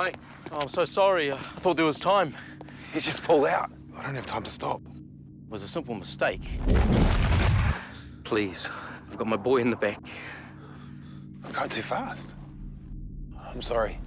Mate, oh, I'm so sorry. I thought there was time. He just pulled out. I don't have time to stop. It was a simple mistake. Please, I've got my boy in the back. I'm going too fast. I'm sorry.